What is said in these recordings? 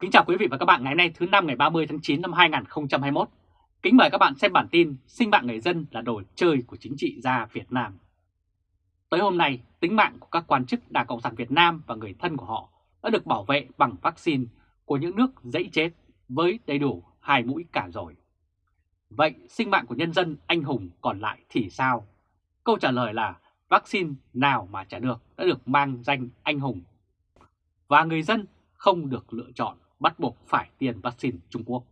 Kính chào quý vị và các bạn ngày hôm nay thứ năm ngày 30 tháng 9 năm 2021. Kính mời các bạn xem bản tin Sinh mạng người dân là đồ chơi của chính trị gia Việt Nam. Tới hôm nay, tính mạng của các quan chức Đảng Cộng sản Việt Nam và người thân của họ đã được bảo vệ bằng vaccine của những nước dãy chết với đầy đủ hai mũi cả rồi. Vậy sinh mạng của nhân dân anh hùng còn lại thì sao? Câu trả lời là vaccine nào mà trả được đã được mang danh anh hùng. Và người dân không được lựa chọn bắt buộc phải tiêm vaccine Trung Quốc.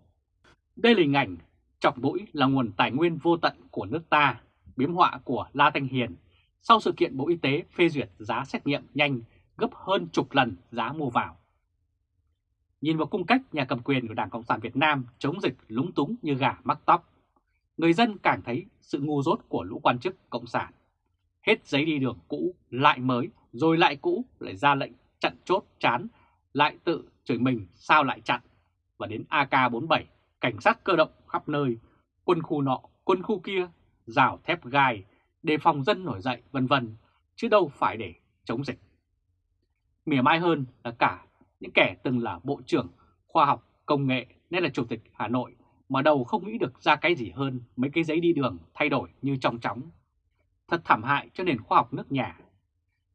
Đây là hình ảnh chọc mũi là nguồn tài nguyên vô tận của nước ta, biếm họa của La Thanh Hiền sau sự kiện Bộ Y tế phê duyệt giá xét nghiệm nhanh gấp hơn chục lần giá mua vào. Nhìn vào cung cách nhà cầm quyền của Đảng Cộng sản Việt Nam chống dịch lúng túng như gà mắc tóc, người dân càng thấy sự ngu dốt của lũ quan chức Cộng sản. Hết giấy đi đường cũ, lại mới, rồi lại cũ, lại ra lệnh chặn chốt chán, lại tự chửi mình sao lại chặn. Và đến AK-47, cảnh sát cơ động khắp nơi, quân khu nọ, quân khu kia, rào thép gai, đề phòng dân nổi dậy vân vân, chứ đâu phải để chống dịch. Mỉa mai hơn là cả những kẻ từng là Bộ trưởng Khoa học Công nghệ nên là Chủ tịch Hà Nội mà đầu không nghĩ được ra cái gì hơn mấy cái giấy đi đường thay đổi như trong chóng. Thật thảm hại cho nền khoa học nước nhà.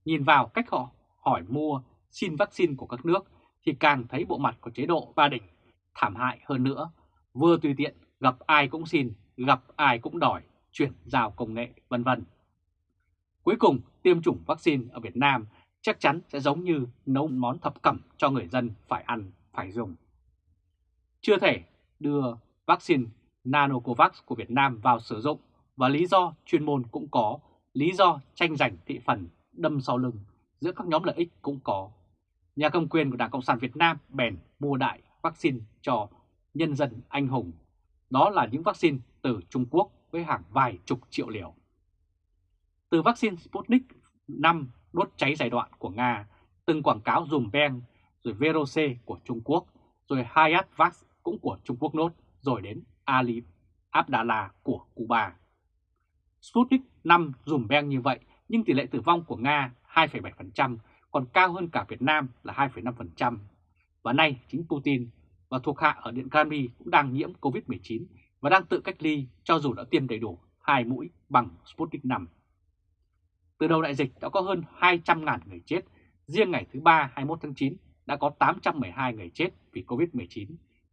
Nhìn vào cách họ hỏi mua, xin vaccine của các nước thì càng thấy bộ mặt của chế độ Ba đỉnh thảm hại hơn nữa. Vừa tùy tiện gặp ai cũng xin, gặp ai cũng đòi, chuyển giao công nghệ vân vân. Cuối cùng, tiêm chủng vaccine ở Việt Nam chắc chắn sẽ giống như nấu món thập cẩm cho người dân phải ăn, phải dùng. Chưa thể đưa vaccine Nanocovax của Việt Nam vào sử dụng và lý do chuyên môn cũng có, lý do tranh giành thị phần đâm sau lưng giữa các nhóm lợi ích cũng có. Nhà cầm quyền của Đảng Cộng sản Việt Nam bèn mua đại vaccine cho nhân dân anh hùng. Đó là những vaccine từ Trung Quốc với hàng vài chục triệu liều. Từ vaccine Sputnik 5 đốt cháy giai đoạn của Nga, từng quảng cáo dùm beng, rồi Verose của Trung Quốc, rồi Hayat Vax cũng của Trung Quốc nốt, rồi đến Ali Abdala của Cuba. Sputnik 5 dùm beng như vậy, nhưng tỷ lệ tử vong của Nga 2,7%, còn cao hơn cả Việt Nam là 2,5%. Và nay chính Putin và thuộc hạ ở Điện Kremlin cũng đang nhiễm COVID-19 và đang tự cách ly cho dù đã tiêm đầy đủ hai mũi bằng Sputnik 5. Từ đầu đại dịch đã có hơn 200.000 người chết, riêng ngày thứ ba 21 tháng 9 đã có 812 người chết vì COVID-19.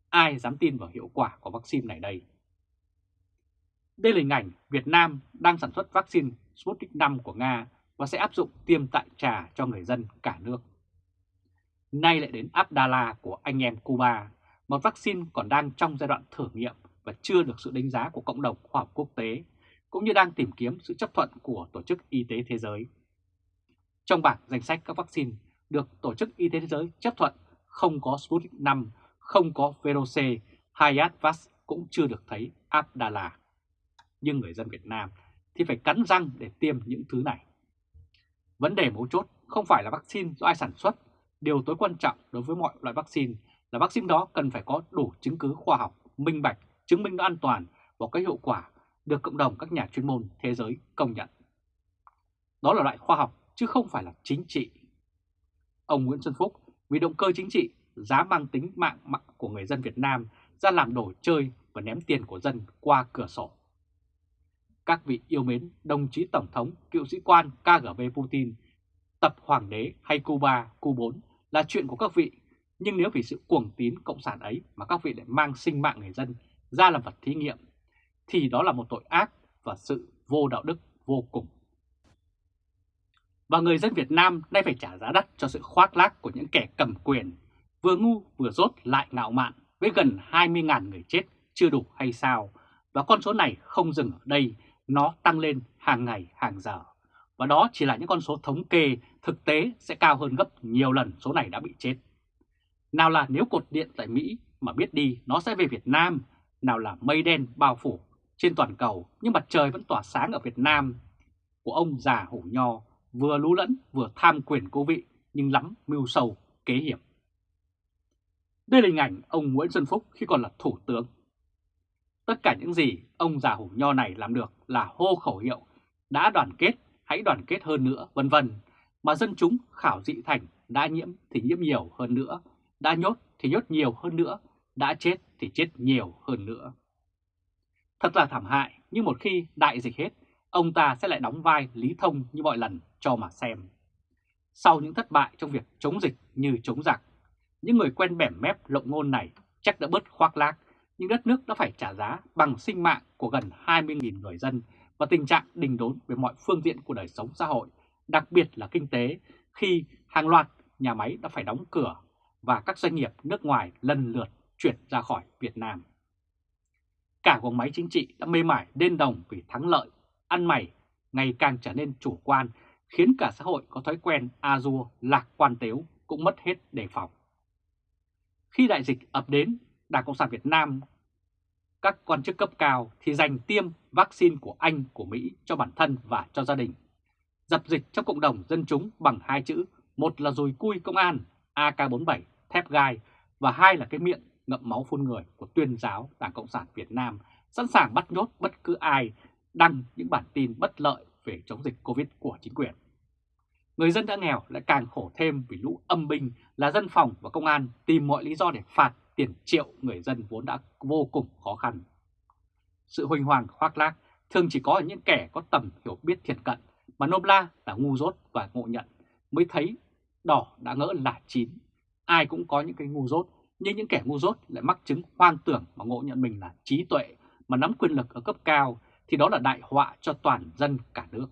Ai dám tin vào hiệu quả của vaccine này đây? Đây là hình ảnh Việt Nam đang sản xuất vaccine Sputnik 5 của Nga và sẽ áp dụng tiêm tại trà cho người dân cả nước. Nay lại đến Abdala của anh em Cuba, một vaccine còn đang trong giai đoạn thử nghiệm và chưa được sự đánh giá của cộng đồng khoa học quốc tế, cũng như đang tìm kiếm sự chấp thuận của Tổ chức Y tế Thế giới. Trong bảng danh sách các vaccine được Tổ chức Y tế Thế giới chấp thuận không có Sputnik 5, không có Verose, Hayatvax cũng chưa được thấy Abdala. Nhưng người dân Việt Nam thì phải cắn răng để tiêm những thứ này. Vấn đề mấu chốt không phải là vaccine do ai sản xuất, điều tối quan trọng đối với mọi loại vaccine là vaccine đó cần phải có đủ chứng cứ khoa học, minh bạch, chứng minh nó an toàn và có hiệu quả được cộng đồng các nhà chuyên môn thế giới công nhận. Đó là loại khoa học chứ không phải là chính trị. Ông Nguyễn Xuân Phúc vì động cơ chính trị giá mang tính mạng mạng của người dân Việt Nam ra làm đồ chơi và ném tiền của dân qua cửa sổ. Các vị yêu mến đồng chí Tổng thống, cựu sĩ quan KGB Putin, tập Hoàng đế hay Cuba, Cu4 là chuyện của các vị, nhưng nếu vì sự cuồng tín cộng sản ấy mà các vị lại mang sinh mạng người dân ra làm vật thí nghiệm, thì đó là một tội ác và sự vô đạo đức vô cùng. Và người dân Việt Nam nay phải trả giá đắt cho sự khoác lác của những kẻ cầm quyền, vừa ngu vừa rốt lại ngạo mạn với gần 20.000 người chết chưa đủ hay sao. Và con số này không dừng ở đây, nó tăng lên hàng ngày hàng giờ. Và đó chỉ là những con số thống kê, thực tế sẽ cao hơn gấp nhiều lần số này đã bị chết. Nào là nếu cột điện tại Mỹ mà biết đi nó sẽ về Việt Nam, nào là mây đen bao phủ trên toàn cầu nhưng mặt trời vẫn tỏa sáng ở Việt Nam của ông già hổ nho vừa lú lẫn vừa tham quyền cố vị nhưng lắm mưu sâu kế hiểm. Đây là hình ảnh ông Nguyễn Xuân Phúc khi còn là thủ tướng. Tất cả những gì ông già hổ nho này làm được là hô khẩu hiệu đã đoàn kết, hãy đoàn kết hơn nữa, vân vân mà dân chúng khảo dị thành đã nhiễm thì nhiễm nhiều hơn nữa, đã nhốt thì nhốt nhiều hơn nữa, đã chết thì chết nhiều hơn nữa. Thật là thảm hại, nhưng một khi đại dịch hết, ông ta sẽ lại đóng vai Lý Thông như mọi lần cho mà xem. Sau những thất bại trong việc chống dịch như chống giặc, những người quen bẻm mép lộng ngôn này chắc đã bớt khoác lác, nhưng đất nước đã phải trả giá bằng sinh mạng của gần 20.000 người dân và tình trạng đình đốn về mọi phương diện của đời sống xã hội, đặc biệt là kinh tế, khi hàng loạt nhà máy đã phải đóng cửa và các doanh nghiệp nước ngoài lần lượt chuyển ra khỏi Việt Nam. Cả guồng máy chính trị đã mê mải đên đồng vì thắng lợi, ăn mày ngày càng trở nên chủ quan, khiến cả xã hội có thói quen a dua lạc quan tếu cũng mất hết đề phòng. Khi đại dịch ập đến, Đảng Cộng sản Việt Nam, các quan chức cấp cao thì dành tiêm vaccine của Anh, của Mỹ cho bản thân và cho gia đình. Dập dịch trong cộng đồng dân chúng bằng hai chữ, một là dùi cui công an AK-47 thép gai và hai là cái miệng ngậm máu phun người của tuyên giáo Đảng Cộng sản Việt Nam sẵn sàng bắt nhốt bất cứ ai đăng những bản tin bất lợi về chống dịch Covid của chính quyền. Người dân đã nghèo lại càng khổ thêm vì lũ âm binh là dân phòng và công an tìm mọi lý do để phạt tiền triệu người dân vốn đã vô cùng khó khăn. Sự huỳnh hoàng khoác lác thường chỉ có ở những kẻ có tầm hiểu biết thiệt cận mà Nôm La là ngu dốt và ngộ nhận mới thấy đỏ đã ngỡ là chín. Ai cũng có những cái ngu dốt, nhưng những kẻ ngu dốt lại mắc chứng hoang tưởng mà ngộ nhận mình là trí tuệ mà nắm quyền lực ở cấp cao thì đó là đại họa cho toàn dân cả nước.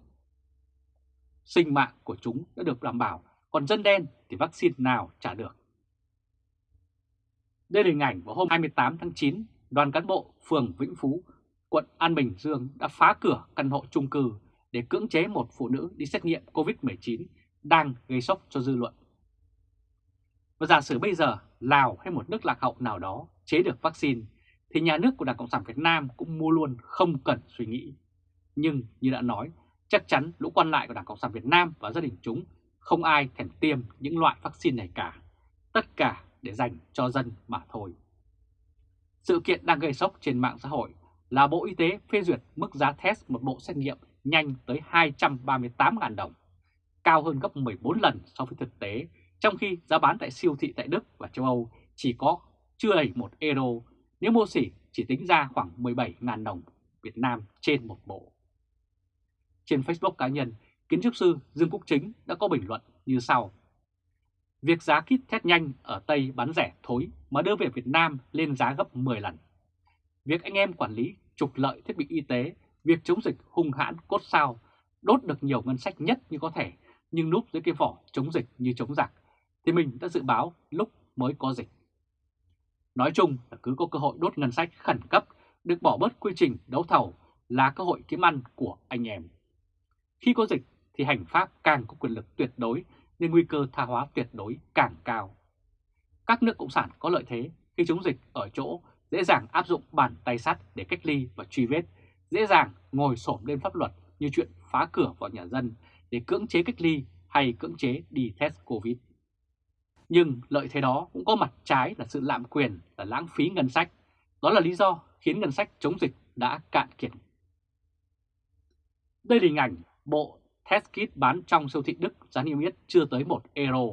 Sinh mạng của chúng đã được đảm bảo, còn dân đen thì vaccine nào trả được. Đây là hình ảnh vào hôm 28 tháng 9, đoàn cán bộ phường Vĩnh Phú, quận An Bình Dương đã phá cửa căn hộ chung cư để cưỡng chế một phụ nữ đi xét nghiệm COVID-19 đang gây sốc cho dư luận. Và giả sử bây giờ Lào hay một nước lạc hậu nào đó chế được vaccine thì nhà nước của Đảng Cộng sản Việt Nam cũng mua luôn không cần suy nghĩ. Nhưng như đã nói, chắc chắn lũ quan lại của Đảng Cộng sản Việt Nam và gia đình chúng không ai thèm tiêm những loại vaccine này cả. Tất cả để dành cho dân mà thôi. Sự kiện đang gây sốc trên mạng xã hội là Bộ Y tế phê duyệt mức giá test một bộ xét nghiệm nhanh tới 238.000 đồng, cao hơn gấp 14 lần so với thực tế, trong khi giá bán tại siêu thị tại Đức và châu Âu chỉ có chưa đầy 1 euro, nếu mua xỉ chỉ tính ra khoảng 17.000 đồng Việt Nam trên một bộ. Trên Facebook cá nhân, kiến trúc sư Dương Quốc Chính đã có bình luận như sau. Việc giá kit test nhanh ở Tây bán rẻ thối mà đưa về Việt Nam lên giá gấp 10 lần. Việc anh em quản lý trục lợi thiết bị y tế, việc chống dịch hung hãn cốt sao, đốt được nhiều ngân sách nhất như có thể, nhưng núp dưới cái vỏ chống dịch như chống giặc, thì mình đã dự báo lúc mới có dịch. Nói chung là cứ có cơ hội đốt ngân sách khẩn cấp, được bỏ bớt quy trình đấu thầu là cơ hội kiếm ăn của anh em. Khi có dịch thì hành pháp càng có quyền lực tuyệt đối nên nguy cơ tha hóa tuyệt đối càng cao. Các nước Cộng sản có lợi thế khi chống dịch ở chỗ dễ dàng áp dụng bàn tay sắt để cách ly và truy vết, dễ dàng ngồi xổm lên pháp luật như chuyện phá cửa vào nhà dân để cưỡng chế cách ly hay cưỡng chế đi test Covid. Nhưng lợi thế đó cũng có mặt trái là sự lạm quyền, là lãng phí ngân sách. Đó là lý do khiến ngân sách chống dịch đã cạn kiệt. Đây là hình ảnh bộ test kit bán trong siêu thị Đức giá niêm yết chưa tới 1 euro,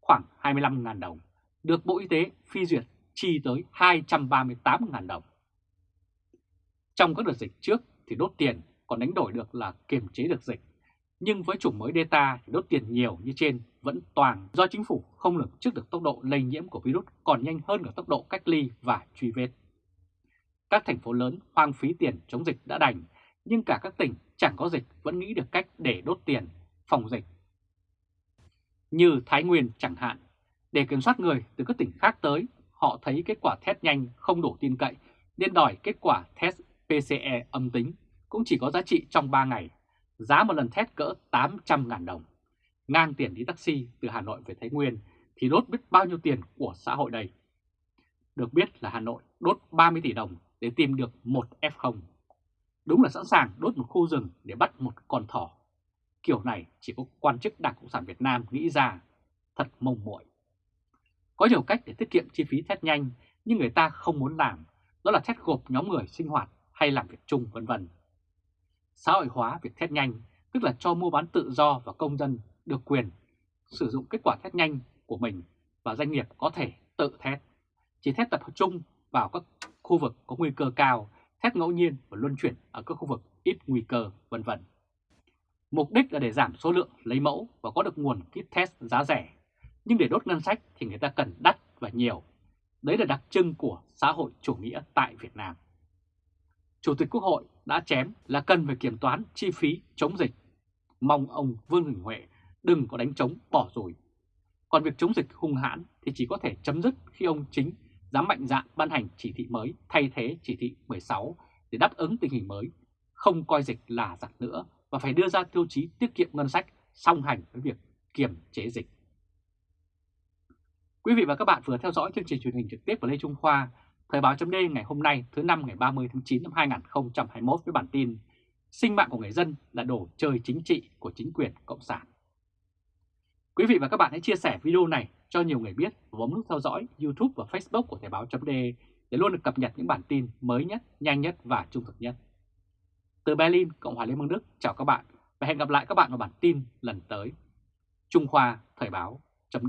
khoảng 25.000 đồng, được Bộ Y tế phi duyệt chi tới 238.000 đồng. Trong các đợt dịch trước thì đốt tiền còn đánh đổi được là kiềm chế được dịch, nhưng với chủng mới Delta thì đốt tiền nhiều như trên vẫn toàn do chính phủ không lường trước được tốc độ lây nhiễm của virus còn nhanh hơn cả tốc độ cách ly và truy vết. Các thành phố lớn hoang phí tiền chống dịch đã đành, nhưng cả các tỉnh chẳng có dịch vẫn nghĩ được cách để đốt tiền, phòng dịch. Như Thái Nguyên chẳng hạn, để kiểm soát người từ các tỉnh khác tới, họ thấy kết quả test nhanh không đủ tin cậy nên đòi kết quả test PCE âm tính cũng chỉ có giá trị trong 3 ngày, giá một lần test cỡ 800.000 đồng. Ngang tiền đi taxi từ Hà Nội về Thái Nguyên thì đốt biết bao nhiêu tiền của xã hội đây. Được biết là Hà Nội đốt 30 tỷ đồng để tìm được một F0. Đúng là sẵn sàng đốt một khu rừng để bắt một con thỏ. Kiểu này chỉ có quan chức Đảng Cộng sản Việt Nam nghĩ ra, thật mông muội. Có nhiều cách để tiết kiệm chi phí test nhanh nhưng người ta không muốn làm, đó là test gộp nhóm người sinh hoạt hay làm việc chung vân vân. Xã hội hóa việc test nhanh tức là cho mua bán tự do và công dân được quyền sử dụng kết quả test nhanh của mình và doanh nghiệp có thể tự test. chỉ test tập trung vào các khu vực có nguy cơ cao, thép ngẫu nhiên và luân chuyển ở các khu vực ít nguy cơ, vân vân. Mục đích là để giảm số lượng lấy mẫu và có được nguồn kit test giá rẻ. Nhưng để đốt ngân sách thì người ta cần đắt và nhiều. Đấy là đặc trưng của xã hội chủ nghĩa tại Việt Nam. Chủ tịch Quốc hội đã chém là cần phải kiểm toán chi phí chống dịch. Mong ông Vương Đình Huệ đừng có đánh trống bỏ rồi. Còn việc chống dịch hung hãn thì chỉ có thể chấm dứt khi ông chính dám mạnh dạn ban hành chỉ thị mới thay thế chỉ thị 16 để đáp ứng tình hình mới, không coi dịch là giặc nữa và phải đưa ra tiêu chí tiết kiệm ngân sách song hành với việc kiềm chế dịch. Quý vị và các bạn vừa theo dõi chương trình truyền hình trực tiếp của Lê Trung Khoa, Thời báo chấm ngày hôm nay thứ năm ngày 30 tháng 9 năm 2021 với bản tin Sinh mạng của người dân là đồ chơi chính trị của chính quyền Cộng sản. Quý vị và các bạn hãy chia sẻ video này cho nhiều người biết và bấm nút theo dõi YouTube và Facebook của Thời báo chấm để luôn được cập nhật những bản tin mới nhất, nhanh nhất và trung thực nhất. Từ Berlin, Cộng hòa Liên bang Đức, chào các bạn và hẹn gặp lại các bạn vào bản tin lần tới. Trung Khoa Thời báo chấm